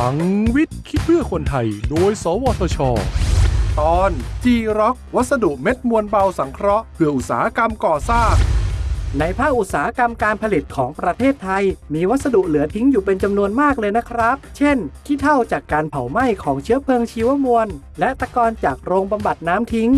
ลังวิทย์คิดเพื่อคนไทย โดย สวทช ตอน G Rock วัสดุเม็ดมวลเบาสังเคราะห์เพื่ออุตสาหกรรมก่อสร้าง ในภาคอุตสาหกรรมการผลิตของประเทศไทย มีวัสดุเหลือทิ้งอยู่เป็นจำนวนมากเลยนะครับ เช่น ขี้เถ้าจากการเผาไหม้ของเชื้อเพลิงชีวมวล และตะกอนจากโรงบำบัดน้ำทิ้ง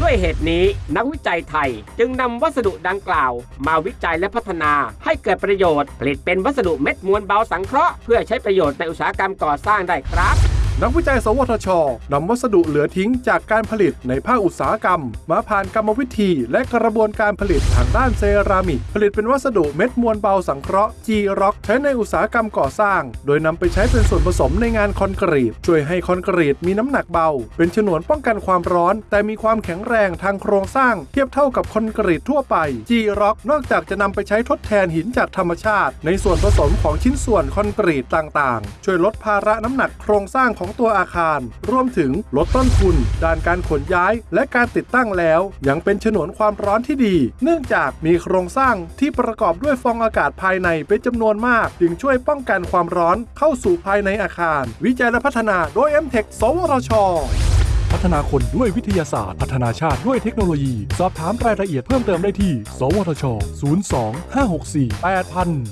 ด้วยเหตุนี้นักวิจัยไทยจึงนำวัสดุดังกล่าว มาวิจัยและพัฒนาให้เกิดประโยชน์ ผลิตเป็นวัสดุเม็ดมวลเบาสังเคราะห์เพื่อใช้ประโยชน์ในอุตสาหกรรมก่อสร้างได้ครับ นักวิจัย สวทชนำวัสดุเหลือทิ้งจากการผลิตในภาคอุตสาหกรรม มาผ่านกรรมวิธีและกระบวนการผลิตทางด้านเซรามิก ผลิตเป็นวัสดุเม็ดมวลเบาสังเคราะห์ G Rock ใช้ในอุตสาหกรรมก่อสร้าง โดยนำไปใช้เป็นส่วนผสมในงานคอนกรีต ช่วยให้คอนกรีตมีน้ำหนักเบา เป็นฉนวนป้องกันความร้อน แต่มีความแข็งแรงทางโครงสร้าง เทียบเท่ากับคอนกรีตทั่วไป G Rock นอกจากจะนำไปใช้ทดแทนหินจากธรรมชาติ ในส่วนผสมของชิ้นส่วนคอนกรีตต่างๆ ช่วยลดภาระน้ำหนักโครงสร้างของสองตัวอาคาร รวมถึงลดต้นทุน ด้านการขนย้าย และการติดตั้งแล้ว ยังเป็นฉนวนความร้อนที่ดี เนื่องจากมีโครงสร้างที่ประกอบด้วยฟองอากาศภายในเป็นจำนวนมาก จึงช่วยป้องกันความร้อนเข้าสู่ภายในอาคาร วิจัยและพัฒนาโดย m t e c h สวทชพัฒนาคนด้วยวิทยาศาสตร์ พัฒนาชาติด้วยเทคโนโลยี สอบถามรายละเอียดเพิ่มเติมได้ที่ สวทช 02 564 8000